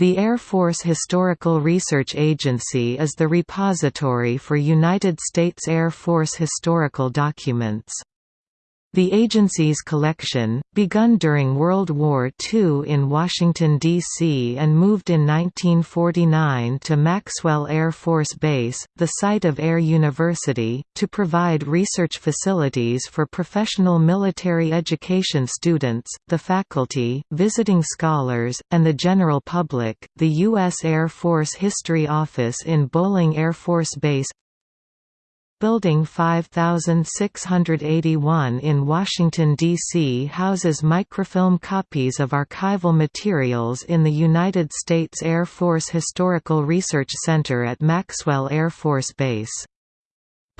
The Air Force Historical Research Agency is the repository for United States Air Force historical documents. The agency's collection, begun during World War II in Washington, D.C. and moved in 1949 to Maxwell Air Force Base, the site of Air University, to provide research facilities for professional military education students, the faculty, visiting scholars, and the general public. The U.S. Air Force History Office in Bolling Air Force Base Building 5681 in Washington, D.C. houses microfilm copies of archival materials in the United States Air Force Historical Research Center at Maxwell Air Force Base.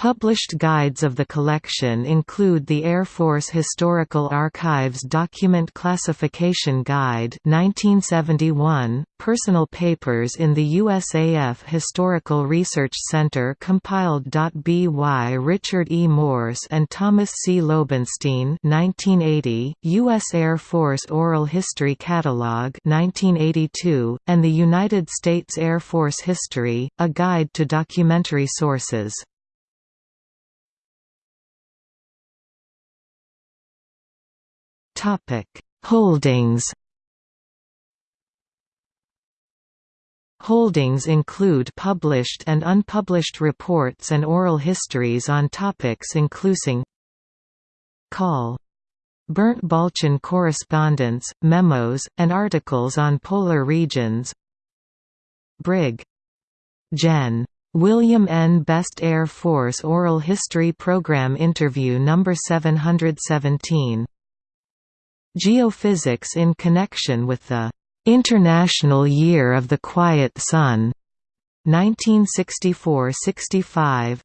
Published guides of the collection include the Air Force Historical Archives Document Classification Guide 1971, Personal Papers in the USAF Historical Research Center compiled. By Richard E. Morse and Thomas C. Lobenstein 1980, U.S. Air Force Oral History Catalog 1982, and the United States Air Force History, A Guide to Documentary Sources. Holdings. Holdings include published and unpublished reports and oral histories on topics including Call. Bernt Balchen correspondence, memos, and articles on polar regions Brig. Gen. William N. Best Air Force Oral History Program Interview No. 717 Geophysics in connection with the International Year of the Quiet Sun 1964–65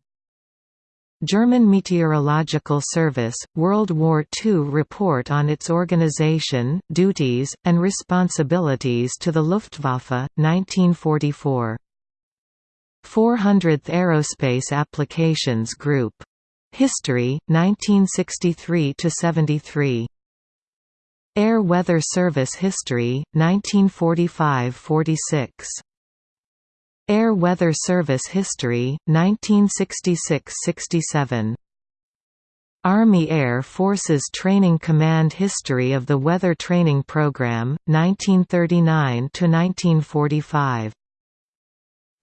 German Meteorological Service, World War II report on its organization, duties, and responsibilities to the Luftwaffe, 1944. 400th Aerospace Applications Group. History, 1963–73 Air Weather Service History, 1945–46. Air Weather Service History, 1966–67. Army Air Forces Training Command History of the Weather Training Program, 1939–1945.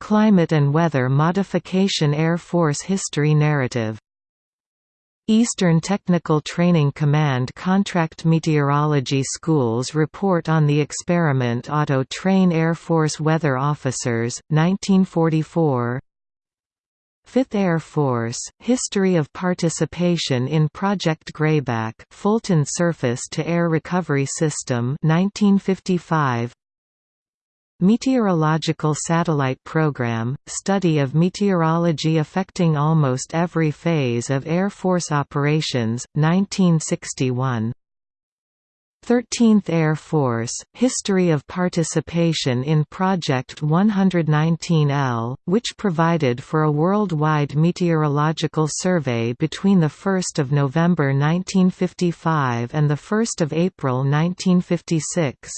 Climate and Weather Modification Air Force History Narrative Eastern Technical Training Command contract meteorology schools report on the experiment Auto Train Air Force Weather Officers, 1944 5th Air Force, History of Participation in Project Grayback Fulton Surface-to-Air Recovery System 1955 Meteorological Satellite Program – Study of meteorology affecting almost every phase of Air Force operations, 1961 13th Air Force, History of Participation in Project 119L, which provided for a worldwide meteorological survey between 1 November 1955 and 1 April 1956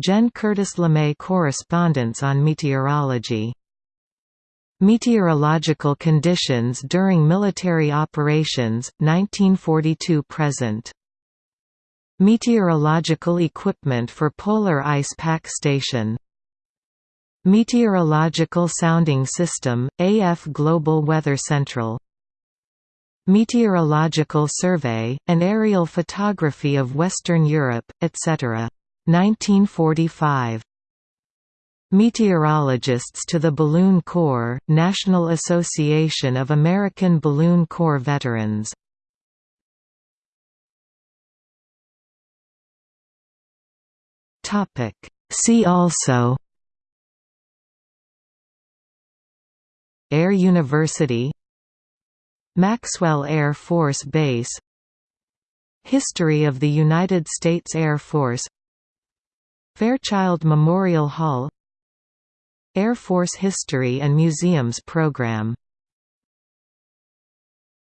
Jen Curtis LeMay Correspondence on Meteorology Meteorological Conditions During Military Operations, 1942–present. Meteorological Equipment for Polar Ice Pack Station Meteorological Sounding System, AF Global Weather Central Meteorological Survey, and aerial photography of Western Europe, etc. 1945 Meteorologists to the Balloon Corps, National Association of American Balloon Corps Veterans. See also Air University Maxwell Air Force Base History of the United States Air Force Fairchild Memorial Hall Air Force History and Museums Program